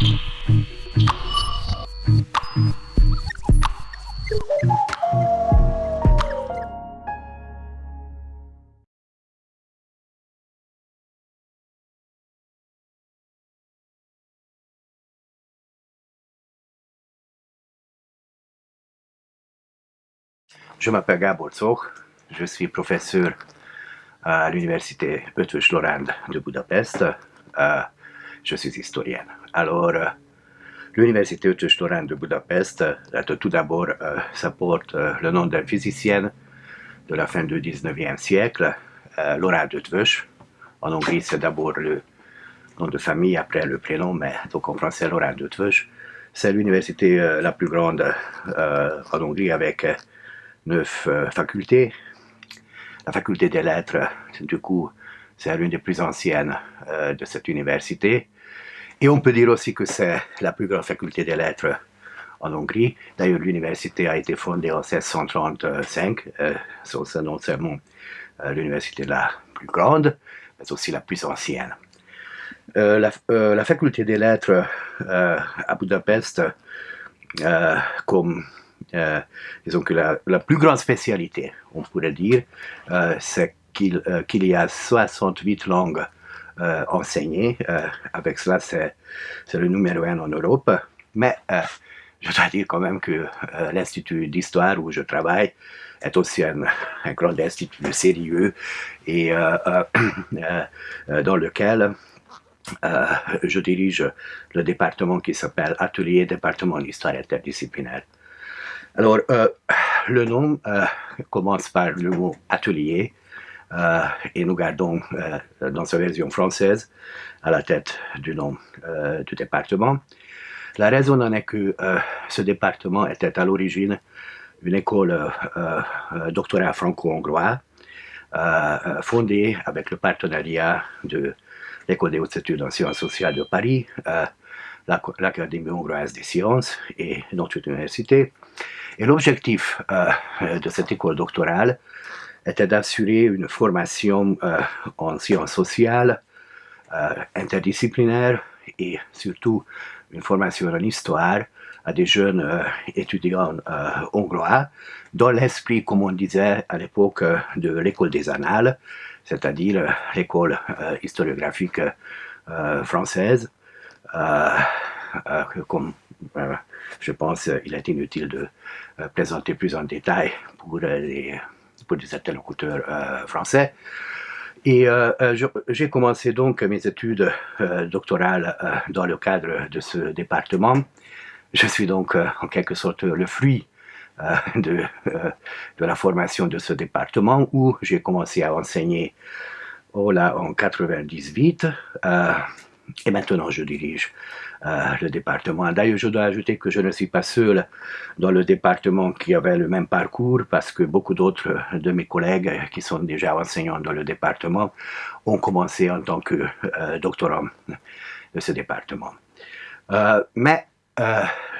Je m'appelle Gabor Zoch, je suis professeur à l'université Eötvös Loránd de Budapest. Euh, je suis historien. Alors, euh, l'université Loránd de Budapest, euh, tout d'abord, ça porte le nom d'un physicien de la fin du 19e siècle, Loránd Eötvös. En Hongrie, c'est d'abord le nom de famille, après le prénom, mais donc en français, Loránd Eötvös. C'est l'université la plus grande en Hongrie avec neuf euh, facultés. La faculté des lettres, du coup, c'est l'une des plus anciennes euh, de cette université. Et on peut dire aussi que c'est la plus grande faculté des lettres en Hongrie. D'ailleurs, l'université a été fondée en 1635. Euh, c'est non seulement euh, l'université la plus grande, mais aussi la plus ancienne. La, la, faculté des lettres à Budapest, comme euh, disons que la, plus grande spécialité, on pourrait dire, euh, c'est euh, qu'il y a 68 langues enseignées. avec cela, c'est le numéro un en Europe. Mais je dois dire quand même que l'Institut d'histoire où je travaille est aussi un, un grand institut sérieux et dans lequel je dirige le département qui s'appelle Atelier département d'histoire interdisciplinaire. Alors, euh, le nom euh, commence par le mot atelier euh, et nous gardons dans sa version française à la tête du nom du département. La raison en est que ce département était à l'origine une école doctorat franco-hongrois fondée avec le partenariat de l'École des hautes études en sciences sociales de Paris, l'Académie hongroise des sciences et notre université. Et l'objectif euh, de cette école doctorale était d'assurer une formation euh, en sciences sociales, euh, interdisciplinaire et surtout une formation en histoire à des jeunes étudiants hongrois dans l'esprit, comme on disait à l'époque, de l'école des annales, c'est-à-dire l'école historiographique française, comme je pense qu'il est inutile de euh, présenter plus en détail pour, euh, les, pour des interlocuteurs euh, français. Et j'ai commencé donc mes études doctorales dans le cadre de ce département. Je suis donc en quelque sorte le fruit de, de, la formation de ce département où j'ai commencé à enseigner oh là, en 98 et maintenant je dirige euh, le département. D'ailleurs, je dois ajouter que je ne suis pas seul dans le département qui avait le même parcours parce que beaucoup d'autres de mes collègues qui sont déjà enseignants dans le département ont commencé en tant que euh, doctorants de ce département. Euh, mais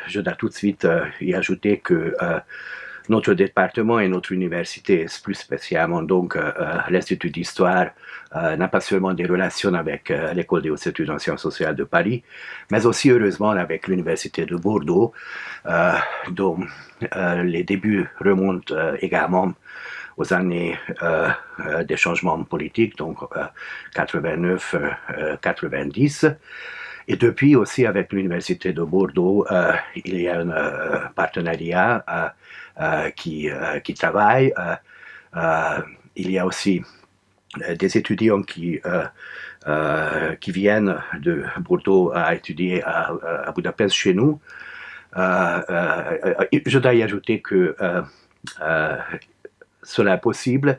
je dois tout de suite y ajouter que notre département et notre université, plus spécialement donc euh, euh, l'Institut d'histoire, euh, n'a pas seulement des relations avec l'École des hautes études en sciences sociales de Paris, mais aussi heureusement avec l'Université de Bordeaux, dont les débuts remontent également aux années des changements politiques, donc 89-90. Et depuis aussi avec l'Université de Bordeaux, il y a un partenariat euh, qui, euh, qui travaillent. Euh, il y a aussi des étudiants qui, qui viennent de Bordeaux à étudier à, à Budapest chez nous. je dois y ajouter que cela est possible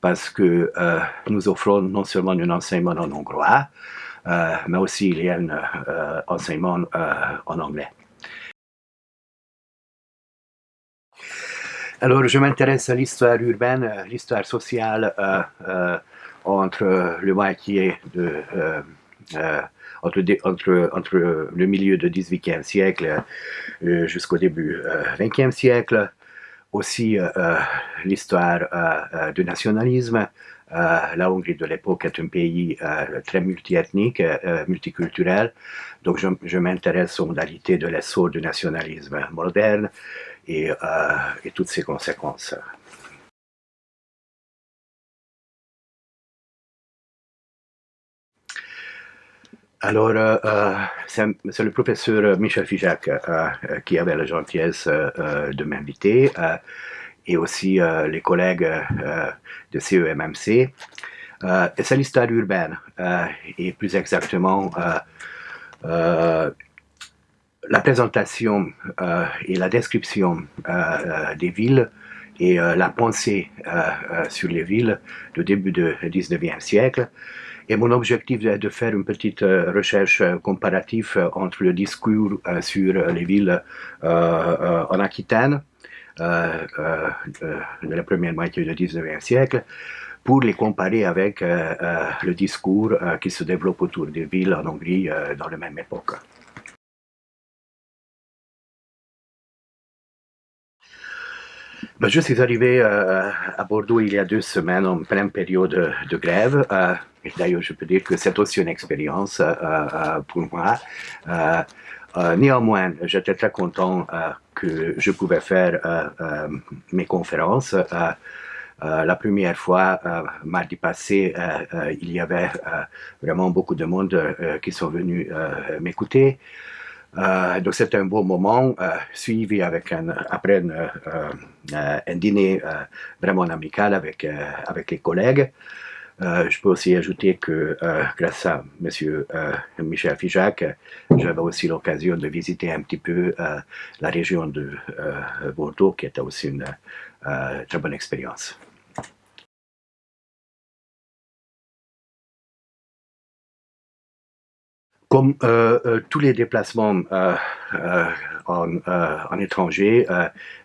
parce que nous offrons non seulement un enseignement en hongrois, mais aussi il y a un enseignement en anglais. Alors, je m'intéresse à l'histoire urbaine, l'histoire sociale euh, euh, entre le. Euh, milieu du XVIIIe siècle jusqu'au début du XXe siècle, aussi l'histoire du nationalisme. la Hongrie de l'époque est un pays très multiethnique, multiculturel, donc je, m'intéresse aux modalités de l'essor du nationalisme moderne et, et toutes ses conséquences. Alors, euh, euh, c'est le professeur Michel Fijac euh, qui avait la gentillesse de m'inviter et aussi les collègues de CEMMC. c'est l'histoire urbaine et plus exactement la présentation et la description des villes et la pensée sur les villes du début du 19e siècle et mon objectif est de faire une petite euh, recherche euh, comparative euh, entre le discours sur les villes en Aquitaine de la première moitié du 19e siècle pour les comparer avec le discours qui se développe autour des villes en Hongrie dans la même époque. Je suis arrivé à Bordeaux il y a deux semaines en pleine période de grève. D'ailleurs, je peux dire que c'est aussi une expérience euh, euh, pour moi. Euh, néanmoins, j'étais très content que je pouvais faire mes conférences. la première fois, mardi passé, il y avait vraiment beaucoup de monde qui sont venus m'écouter. Donc c'était un beau moment, suivi avec après un dîner vraiment amical avec, avec les collègues. Euh, je peux aussi ajouter que euh, grâce à M. Euh, Michel Fijac, j'avais aussi l'occasion de visiter un petit peu la région de Bordeaux, qui était aussi une très bonne expérience. Comme tous les déplacements en, étranger,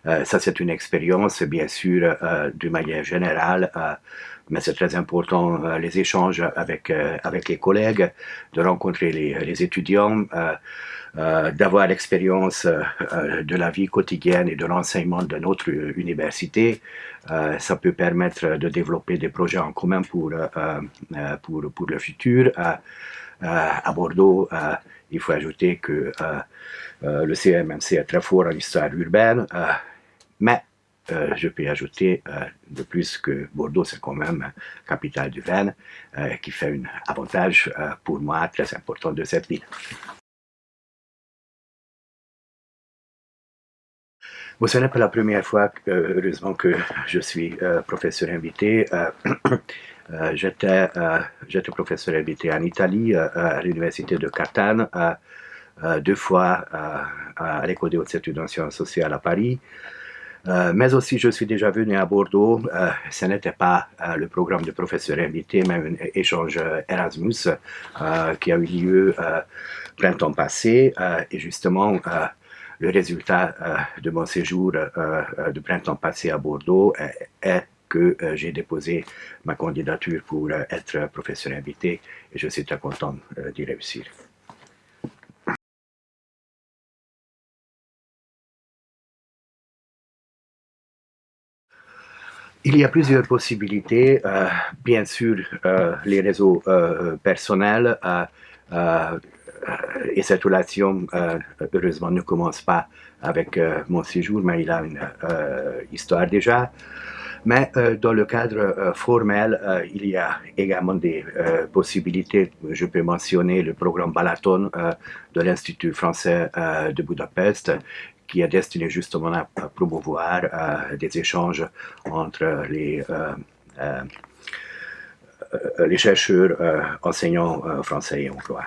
ça c'est une expérience bien sûr de manière générale mais c'est très important euh, les échanges avec, euh, avec les collègues, de rencontrer les, étudiants, euh, euh d'avoir l'expérience de la vie quotidienne et de l'enseignement de notre université. ça peut permettre de développer des projets en commun pour, pour le futur. À Bordeaux, il faut ajouter que le CMMC est très fort en histoire urbaine, mais euh, je peux ajouter euh, de plus que Bordeaux, c'est quand même capitale du vin, euh, qui fait un avantage pour moi très important de cette ville. Bon, ce n'est pas la première fois, heureusement, que je suis professeur invité. J'étais professeur invité en Italie, à l'université de Catane, deux fois à l'école des hautes études en sciences sociales à Paris, euh, mais aussi, je suis déjà venu à Bordeaux. Euh, ce n'était pas euh, le programme de professeur invité, mais un échange Erasmus qui a eu lieu printemps passé. et justement, le résultat de mon séjour de printemps passé à Bordeaux est que j'ai déposé ma candidature pour être professeur invité et je suis très content d'y réussir. Il y a plusieurs possibilités. Euh, bien sûr, euh, les réseaux euh, personnels et cette relation, heureusement, ne commence pas avec mon séjour, mais il a une histoire déjà. Mais dans le cadre formel, il y a également des possibilités. Je peux mentionner le programme Balaton de l'Institut français de Budapest, qui est destiné justement à, promouvoir euh, des échanges entre euh, euh, les chercheurs enseignants français et hongrois.